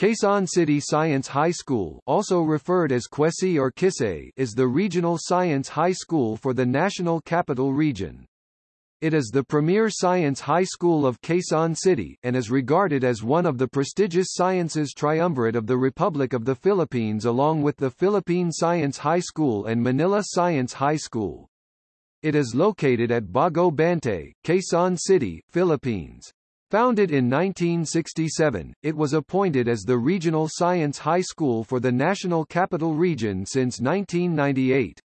Quezon City Science High School also referred as Quesi or Kisei is the regional science high school for the National Capital Region. It is the premier science high school of Quezon City, and is regarded as one of the prestigious sciences triumvirate of the Republic of the Philippines along with the Philippine Science High School and Manila Science High School. It is located at Bago Bantay, Quezon City, Philippines. Founded in 1967, it was appointed as the regional science high school for the National Capital Region since 1998.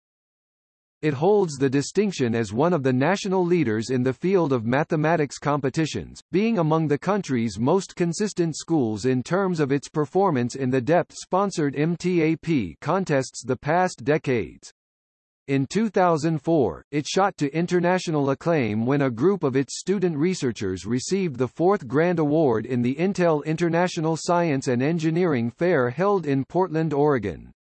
It holds the distinction as one of the national leaders in the field of mathematics competitions, being among the country's most consistent schools in terms of its performance in the DepEd-sponsored MTAP contests the past decades. In 2004, it shot to international acclaim when a group of its student researchers received the fourth Grand Award in the Intel International Science and Engineering Fair held in Portland, Oregon.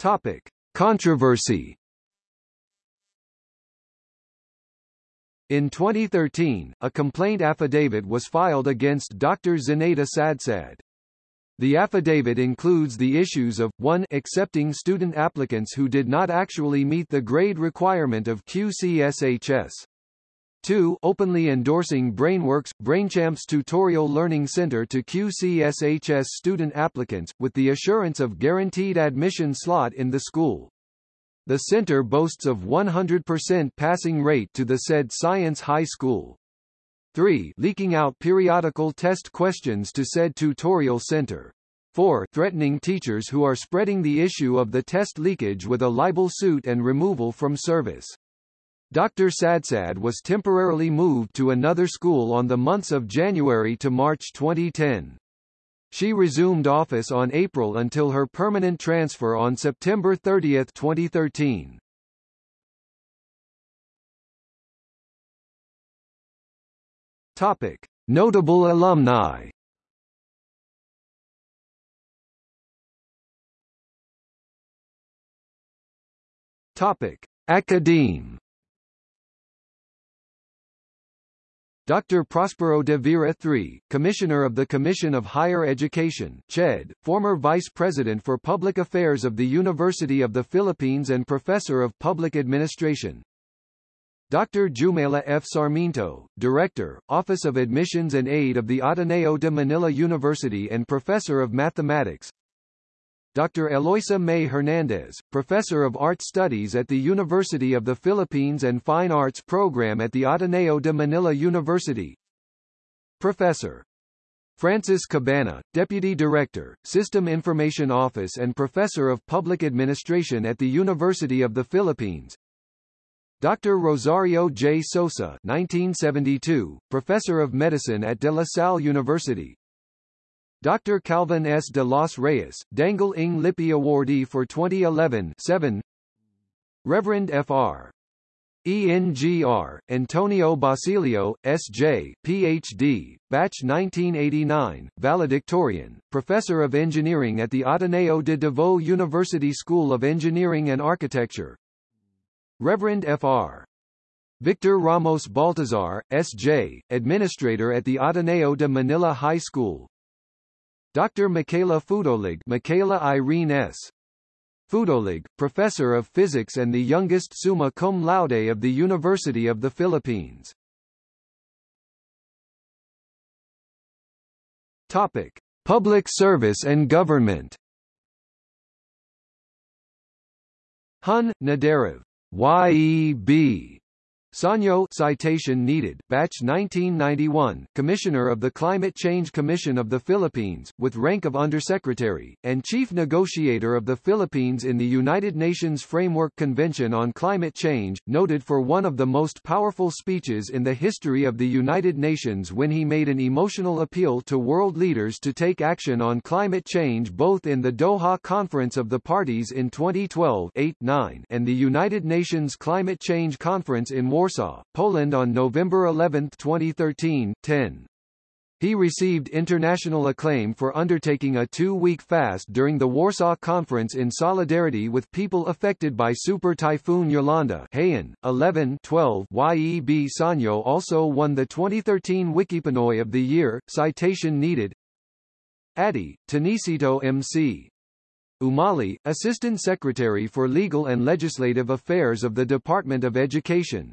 Topic. Controversy In 2013, a complaint affidavit was filed against Dr. Zenaida Sadsad. The affidavit includes the issues of, 1 accepting student applicants who did not actually meet the grade requirement of QCSHS. 2 openly endorsing BrainWorks, BrainChamps Tutorial Learning Center to QCSHS student applicants, with the assurance of guaranteed admission slot in the school. The center boasts of 100% passing rate to the said Science High School. 3. Leaking out periodical test questions to said tutorial center. 4. Threatening teachers who are spreading the issue of the test leakage with a libel suit and removal from service. Dr. Sadsad was temporarily moved to another school on the months of January to March 2010. She resumed office on April until her permanent transfer on September 30, 2013. Topic: Notable alumni. Topic: Academe. Dr. Prospero de Vera III, Commissioner of the Commission of Higher Education CHED, former Vice President for Public Affairs of the University of the Philippines and Professor of Public Administration Dr. Jumela F. Sarmiento, Director, Office of Admissions and Aid of the Ateneo de Manila University and Professor of Mathematics Dr. Eloisa May Hernandez, Professor of Art Studies at the University of the Philippines and Fine Arts Program at the Ateneo de Manila University Professor Francis Cabana, Deputy Director, System Information Office and Professor of Public Administration at the University of the Philippines Dr. Rosario J. Sosa 1972, Professor of Medicine at De La Salle University. Dr. Calvin S. de los Reyes, Dangal ng Lipi Awardee for 2011 7. Reverend Fr. ENGR, Antonio Basilio, S.J., Ph.D., Batch 1989, valedictorian, Professor of Engineering at the Ateneo de Davao University School of Engineering and Architecture, Reverend Fr. Victor Ramos Baltazar, S.J., Administrator at the Ateneo de Manila High School. Dr. Michaela Fudolig Michaela Irene S. Fudolig, Professor of Physics and the youngest summa cum laude of the University of the Philippines. Topic. Public service and government Hun, Naderev YEB Saño citation needed, batch 1991, Commissioner of the Climate Change Commission of the Philippines, with rank of Undersecretary, and Chief Negotiator of the Philippines in the United Nations Framework Convention on Climate Change, noted for one of the most powerful speeches in the history of the United Nations when he made an emotional appeal to world leaders to take action on climate change both in the Doha Conference of the Parties in 2012 8-9 and the United Nations Climate Change Conference in Warsaw, Poland on November 11, 2013, 10. He received international acclaim for undertaking a two-week fast during the Warsaw Conference in solidarity with people affected by Super Typhoon Yolanda Haiyan, 11 12 YEB Saño also won the 2013 Wikipinoy of the Year, citation needed Adi, Tonisito MC. Umali, Assistant Secretary for Legal and Legislative Affairs of the Department of Education,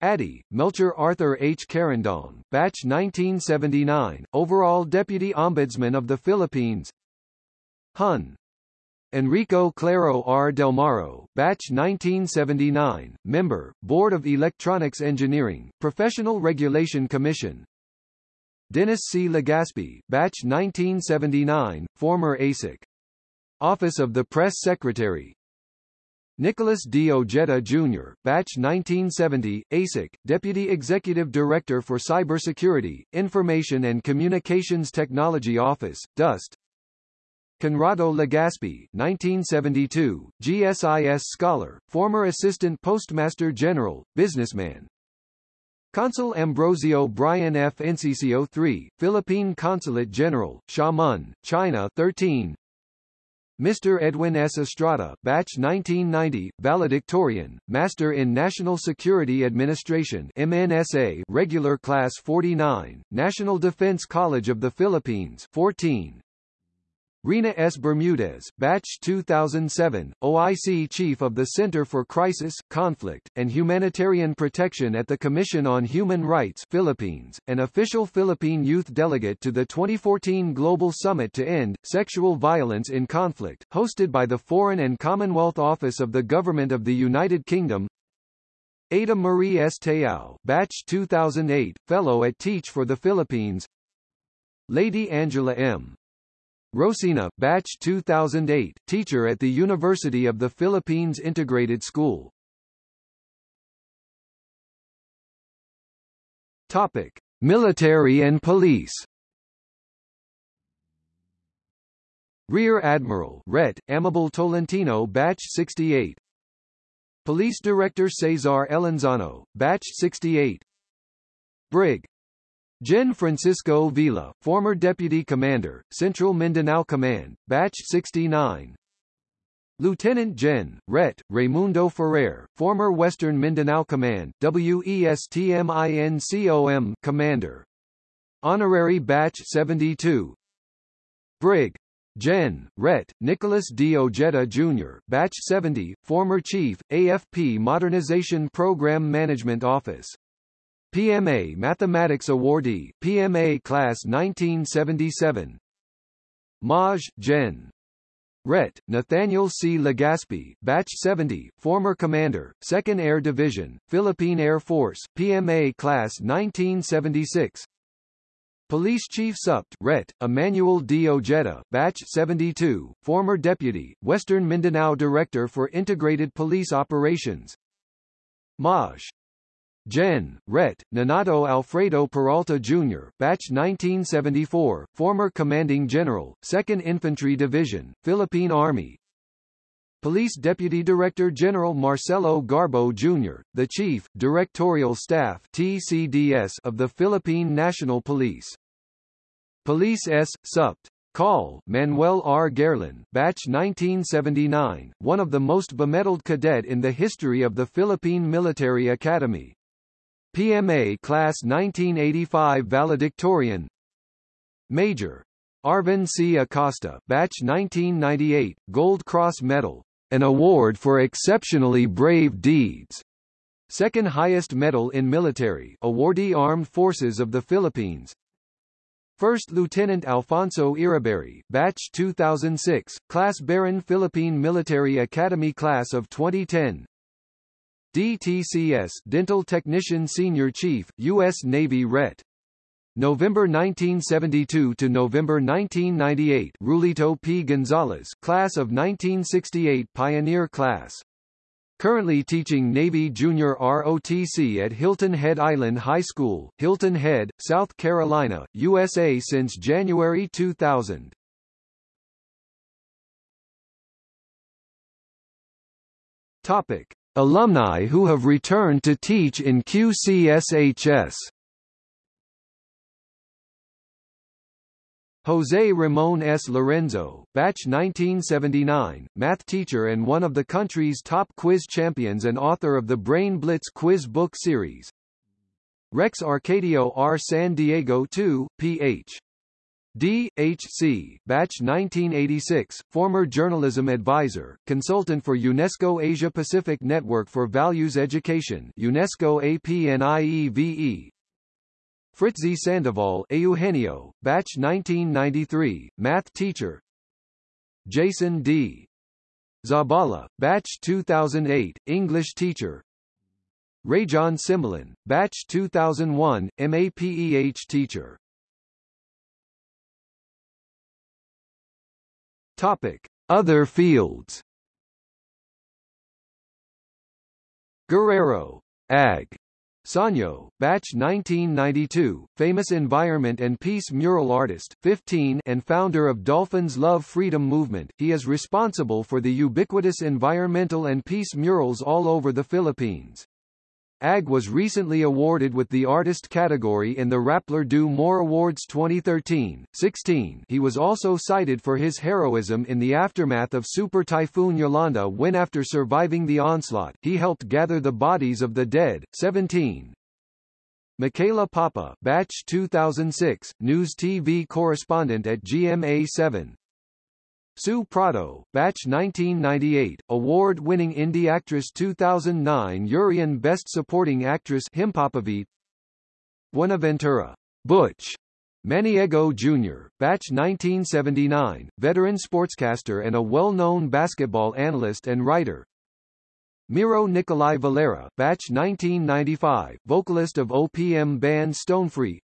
Addy, Melchor Arthur H. Carandang, Batch 1979, Overall Deputy Ombudsman of the Philippines Hun. Enrico Claro R. Delmaro, Batch 1979, Member, Board of Electronics Engineering, Professional Regulation Commission Dennis C. Legaspi, Batch 1979, former ASIC. Office of the Press Secretary, Nicholas D. Ojeda Jr., Batch 1970, ASIC, Deputy Executive Director for Cybersecurity, Information and Communications Technology Office, DUST. Conrado Legaspi, 1972, GSIS Scholar, former Assistant Postmaster General, businessman. Consul Ambrosio Brian F. Enciso 3, Philippine Consulate General, Xiamen, China 13, Mr. Edwin S. Estrada, Batch 1990, Valedictorian, Master in National Security Administration MNSA, Regular Class 49, National Defense College of the Philippines 14, Rina S. Bermudez, Batch 2007, OIC Chief of the Center for Crisis, Conflict, and Humanitarian Protection at the Commission on Human Rights Philippines, an official Philippine youth delegate to the 2014 Global Summit to End Sexual Violence in Conflict, hosted by the Foreign and Commonwealth Office of the Government of the United Kingdom, Ada Marie S. Teao, Batch 2008, Fellow at Teach for the Philippines Lady Angela M. Rosina, Batch 2008, teacher at the University of the Philippines Integrated School. Topic: Military and Police. Rear Admiral Ret. Amable Tolentino Batch 68 Police Director Cesar Elenzano, Batch 68 Brig. Gen Francisco Villa, former Deputy Commander, Central Mindanao Command, Batch 69. Lieutenant Gen. Ret. Raimundo Ferrer, former Western Mindanao Command, WESTMINCOM Commander. Honorary Batch 72. Brig. Gen. Ret. Nicholas D. Ojeda Jr., Batch 70, former Chief, AFP Modernization Program Management Office. PMA Mathematics Awardee, PMA Class 1977 Maj. Gen. Ret. Nathaniel C. Legaspi, Batch 70, former Commander, 2nd Air Division, Philippine Air Force, PMA Class 1976 Police Chief Supt. Ret. Emmanuel D. Ojeda, Batch 72, former Deputy, Western Mindanao Director for Integrated Police Operations Maj. Gen. Ret. Nonato Alfredo Peralta Jr., Batch 1974, former Commanding General, 2nd Infantry Division, Philippine Army. Police Deputy Director General Marcelo Garbo Jr., the Chief, Directorial Staff TCDS of the Philippine National Police. Police S. Supt. Call, Manuel R. Gerlin, Batch 1979, one of the most bemedaled cadet in the history of the Philippine Military Academy. PMA Class 1985 Valedictorian Major. Arvin C. Acosta, Batch 1998, Gold Cross Medal, an award for exceptionally brave deeds. Second highest medal in military, awardee Armed Forces of the Philippines. First Lieutenant Alfonso Iriberry, Batch 2006, Class Baron Philippine Military Academy Class of 2010. DTCS Dental Technician Senior Chief, U.S. Navy Ret. November 1972 to November 1998 Rulito P. Gonzalez Class of 1968 Pioneer Class. Currently teaching Navy Junior ROTC at Hilton Head Island High School, Hilton Head, South Carolina, USA since January 2000. Topic. Alumni who have returned to teach in QCSHS Jose Ramon S. Lorenzo, batch 1979, math teacher and one of the country's top quiz champions and author of the Brain Blitz quiz book series. Rex Arcadio R. San Diego 2, Ph. D. H. C. Batch 1986, former journalism advisor, consultant for UNESCO Asia Pacific Network for Values Education UNESCO APNIEVE, Fritzi Sandoval Eugenio, Batch 1993, Math teacher Jason D. Zabala, Batch 2008, English teacher Rajon Simulin, Batch 2001, MAPEH teacher Topic. Other fields Guerrero, Ag. Saño, Batch 1992, famous environment and peace mural artist, 15 and founder of Dolphins Love Freedom Movement, he is responsible for the ubiquitous environmental and peace murals all over the Philippines. AG was recently awarded with the Artist category in the Rappler Do More Awards 2013. 16. He was also cited for his heroism in the aftermath of Super Typhoon Yolanda when after surviving the onslaught, he helped gather the bodies of the dead. 17. Michaela Papa, Batch 2006, News TV correspondent at GMA7. Sue Prado, Batch 1998, award-winning indie actress 2009 Urian Best Supporting Actress Himpapawid Buenaventura, Butch, Maniego Jr., Batch 1979, veteran sportscaster and a well-known basketball analyst and writer. Miro Nikolai Valera, Batch 1995, vocalist of OPM band Stonefree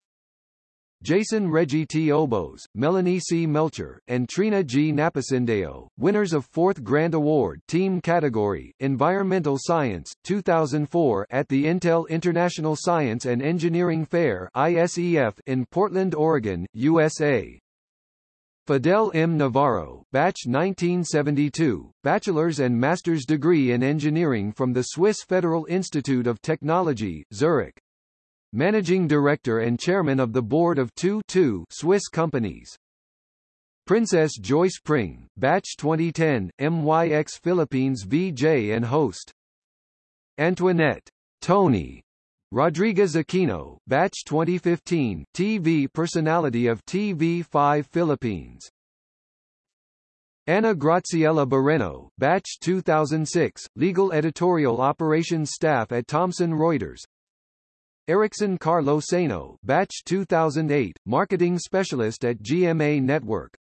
Jason Reggie T. Obos, Melanie C. Melcher, and Trina G. Napacindeo, winners of 4th Grand Award Team Category, Environmental Science, 2004 at the Intel International Science and Engineering Fair ISEF in Portland, Oregon, USA. Fidel M. Navarro, Batch 1972, bachelor's and master's degree in engineering from the Swiss Federal Institute of Technology, Zurich managing director and chairman of the board of two, two Swiss companies. Princess Joyce Pring, Batch 2010, MYX Philippines VJ and host. Antoinette Tony Rodriguez Aquino, Batch 2015, TV personality of TV5 Philippines. Anna Graciela Barreno, Batch 2006, legal editorial operations staff at Thomson Reuters, Erickson Carlo Sano, Batch 2008, marketing specialist at GMA Network.